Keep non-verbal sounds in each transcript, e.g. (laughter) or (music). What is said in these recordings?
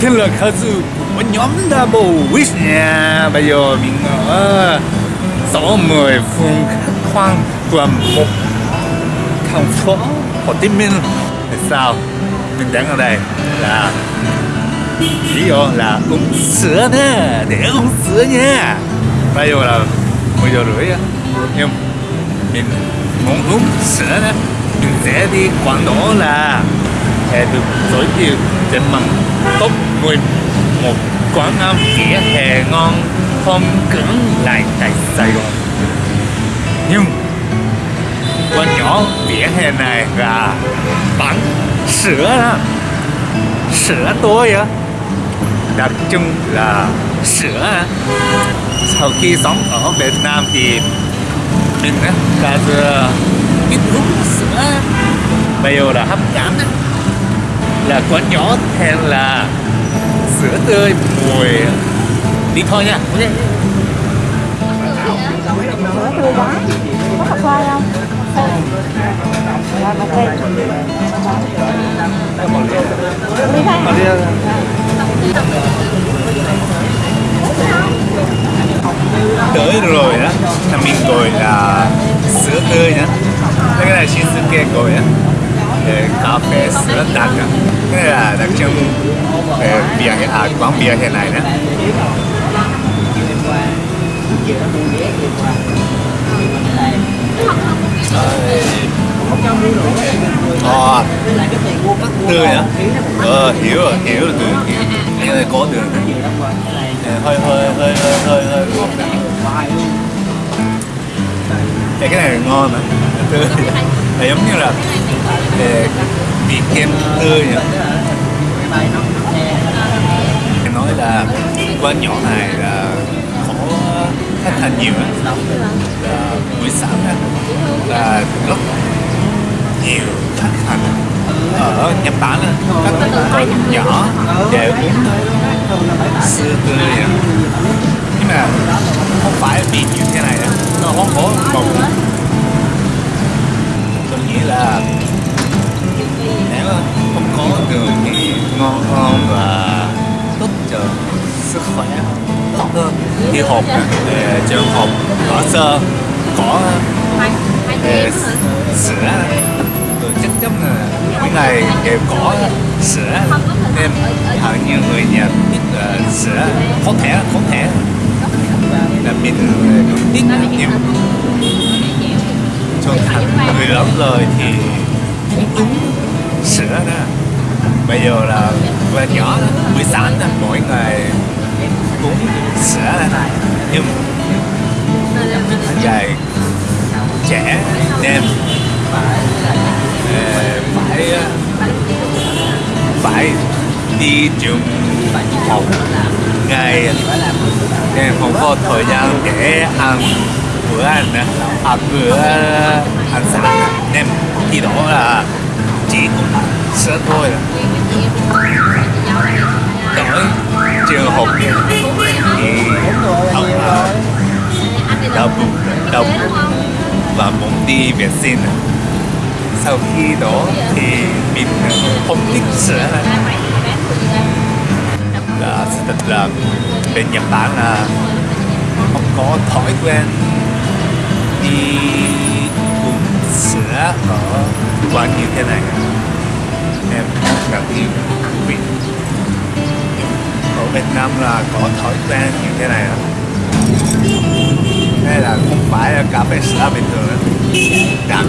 thêm là khá dư, Một nhóm đã bầu wish. Nha Bây giờ mình ờ, ở sáu mười phương khách khoang quận một thành phố Hồ Chí Minh. Tại sao? Mình đang ở đây là lý do là uống sữa nè để uống sữa nha. Bây giờ là 10 giờ rưỡi nhưng mình muốn uống sữa nè mình sẽ đi quảng đổ là hè được giới thiệu trên bằng top 11 quán ăn vỉa hè ngon không cứng lại tại Sài Gòn. Nhưng quán nhỏ vỉa hè này là bán sữa đó. Sữa tối á. Đặc trưng là sữa sau khi sống ở Việt Nam thì mình á là ít uống sữa. Bây giờ là hấp dẫn á là quán nhỏ tên là sữa tươi mùi? Đi thôi nha sữa tươi quá có cà phê không rồi một ly đi thôi. tới rồi đó là mình gọi là sữa tươi nhá cái này Shinsuke gọi á cà phê rất đặc á cái là đặc trưng về bia hè à quán bia hiện này đó. Ờ, tươi á. Ờ hiểu rồi hiểu rồi tươi hiểu. Cái này có đường này. hơi hơi hơi hơi hơi hơi ngọt cái này ngon mà, tươi. Là giống như là vị kem tươi nhỉ? em nói là quán nhỏ này là có khách hàng nhiều á là buổi sáng á, là rất nhiều khách hàng ở Nhật Bản á, các con nhỏ đều uống sữa tươi nhỉ? nhưng mà không phải vì như thế này nó không có một tôi nghĩ là nếu không có đường thì ngon hơn và tốt cho sức khỏe tốt hơn thì hộp để trường hộp có sơ có sữa rồi chắc chắn là cái này đều có sữa. Nên hầu như người Nhật biết là sữa có thể có thể là mình cũng ít nhưng trưởng thành người lớn rồi thì sữa đó. Bây giờ là về nhỏ buổi sáng là mỗi ngày uống sữa đó. nhưng dài trẻ đêm, phải ờ, phải đi trường học. Ngày nên không có thời gian để ăn bữa ăn ăn à, bữa ăn sáng nên khi đó là chỉ có sữa thôi tới trường học thì ông là đau bụng đau bụng. Và muốn đi vệ sinh à. sau khi đó thì mình không thích sữa là sự thật là bên Nhật Bản là không có thói quen đi đã ở quán như thế này. Em cảm thấy thú vị ở Việt Nam là có thói quen như thế này đó đây là không phải là cà phê sữa bình thường đó. đặc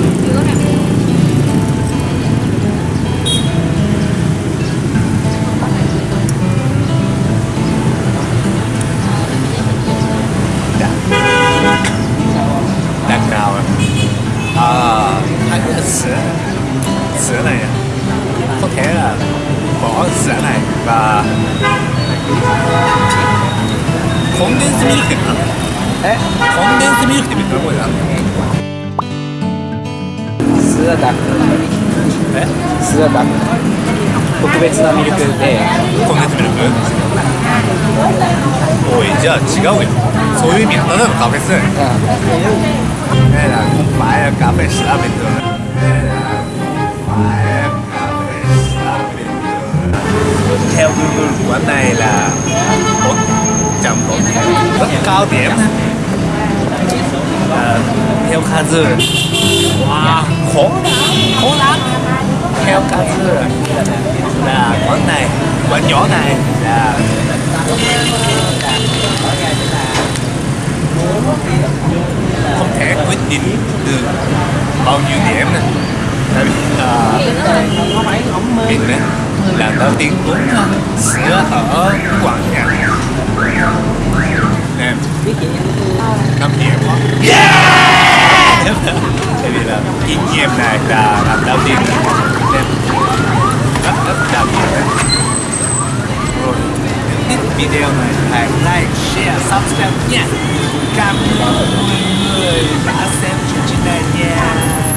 死人嚟啊！扑，コンデンスミルクって何えコンデンスミルクって別の声だスーダックえスーダク特別なミルクでコンデンスミルクおいじゃあ違うよそういう意味はたのカフェスだよねえなお前カフェ調べてえな theo Google quán này là một trăm bốn rất cao điểm. À, theo Kazu wow, khó khó lắm. Theo Kazu là quán này quán nhỏ này là không thể quyết định được bao nhiêu điểm này tại vì uh, mình đấy lần đầu tiên uống sữa ở quán nhà nên năm điểm yeah! (laughs) Tại vì là kinh nghiệm này là lần đầu tiên nên rất rất đặc biệt đấy. Rồi thích video này. Hãy like share subscribe nha. Cảm ơn mọi người đã xem chương trình này nha